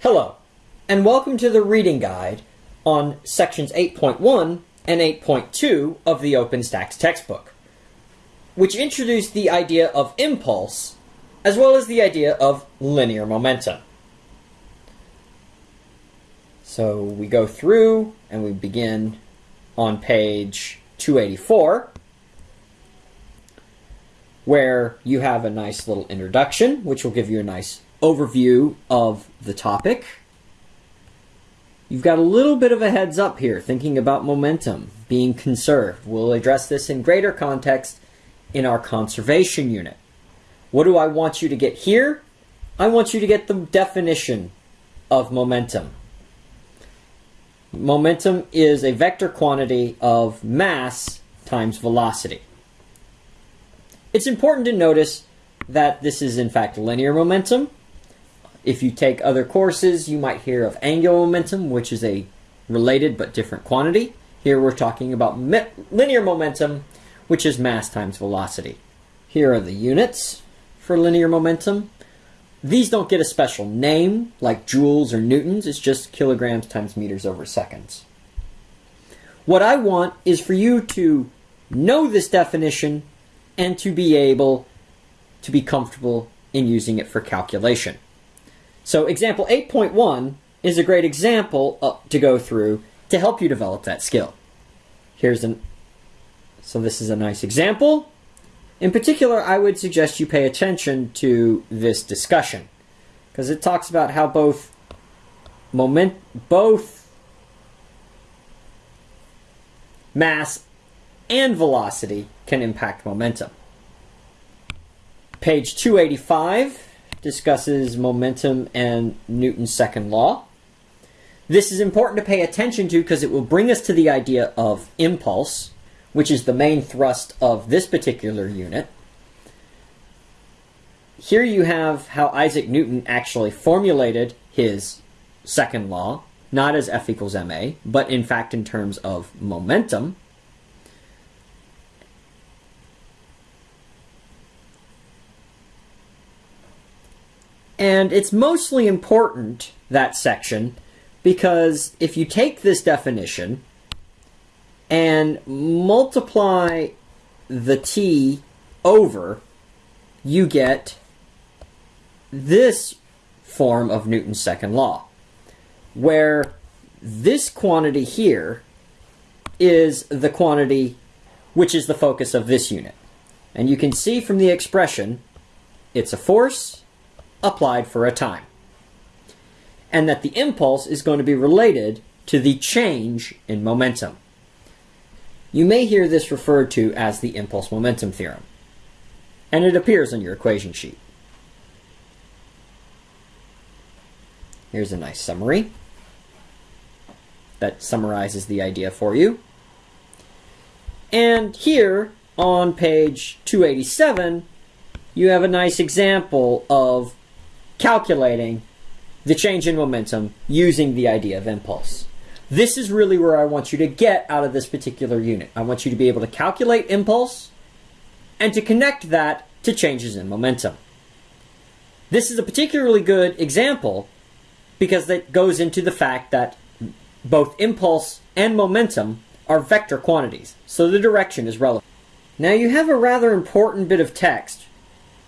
Hello, and welcome to the reading guide on sections 8.1 and 8.2 of the OpenStax textbook, which introduce the idea of impulse as well as the idea of linear momentum. So we go through and we begin on page 284 where you have a nice little introduction, which will give you a nice overview of the topic. You've got a little bit of a heads up here, thinking about momentum being conserved. We'll address this in greater context in our conservation unit. What do I want you to get here? I want you to get the definition of momentum. Momentum is a vector quantity of mass times velocity. It's important to notice that this is in fact linear momentum. If you take other courses, you might hear of angular momentum, which is a related but different quantity. Here we're talking about linear momentum, which is mass times velocity. Here are the units for linear momentum. These don't get a special name like joules or newtons, it's just kilograms times meters over seconds. What I want is for you to know this definition and to be able to be comfortable in using it for calculation. So example 8.1 is a great example uh, to go through to help you develop that skill. Here's an so this is a nice example. In particular, I would suggest you pay attention to this discussion because it talks about how both moment both mass and velocity can impact momentum. Page 285 discusses momentum and Newton's second law. This is important to pay attention to because it will bring us to the idea of impulse, which is the main thrust of this particular unit. Here you have how Isaac Newton actually formulated his second law, not as F equals ma, but in fact in terms of momentum. And it's mostly important, that section, because if you take this definition and multiply the t over, you get this form of Newton's second law, where this quantity here is the quantity which is the focus of this unit. And you can see from the expression, it's a force applied for a time. And that the impulse is going to be related to the change in momentum. You may hear this referred to as the impulse momentum theorem, and it appears on your equation sheet. Here's a nice summary that summarizes the idea for you. And here on page 287, you have a nice example of calculating the change in momentum using the idea of impulse. This is really where I want you to get out of this particular unit. I want you to be able to calculate impulse and to connect that to changes in momentum. This is a particularly good example because that goes into the fact that both impulse and momentum are vector quantities, so the direction is relevant. Now you have a rather important bit of text,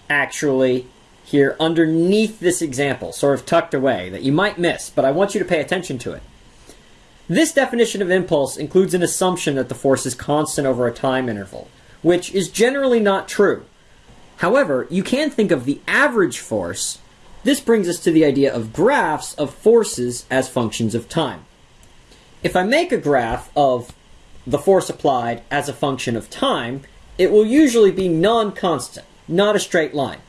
actually, here underneath this example, sort of tucked away, that you might miss, but I want you to pay attention to it. This definition of impulse includes an assumption that the force is constant over a time interval, which is generally not true. However, you can think of the average force. This brings us to the idea of graphs of forces as functions of time. If I make a graph of the force applied as a function of time, it will usually be non-constant, not a straight line.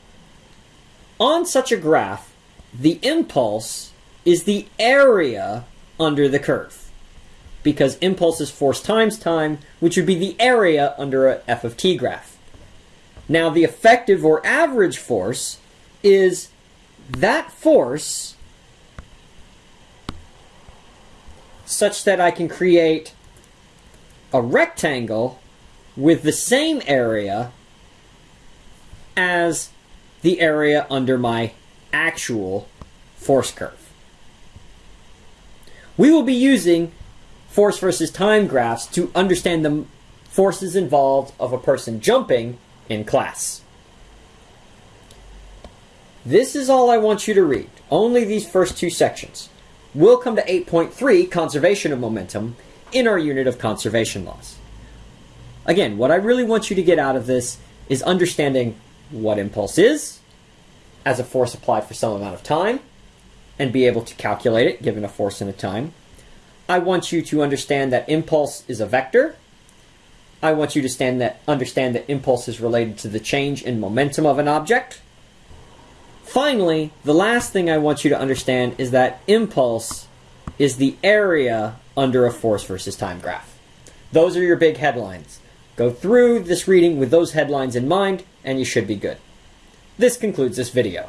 On such a graph, the impulse is the area under the curve. Because impulse is force times time, which would be the area under a f of t graph. Now, the effective or average force is that force such that I can create a rectangle with the same area as the area under my actual force curve. We will be using force versus time graphs to understand the forces involved of a person jumping in class. This is all I want you to read, only these first two sections. We'll come to 8.3, conservation of momentum, in our unit of conservation laws. Again, what I really want you to get out of this is understanding what impulse is as a force applied for some amount of time and be able to calculate it given a force and a time. I want you to understand that impulse is a vector. I want you to stand that, understand that impulse is related to the change in momentum of an object. Finally, the last thing I want you to understand is that impulse is the area under a force versus time graph. Those are your big headlines. Go through this reading with those headlines in mind, and you should be good. This concludes this video.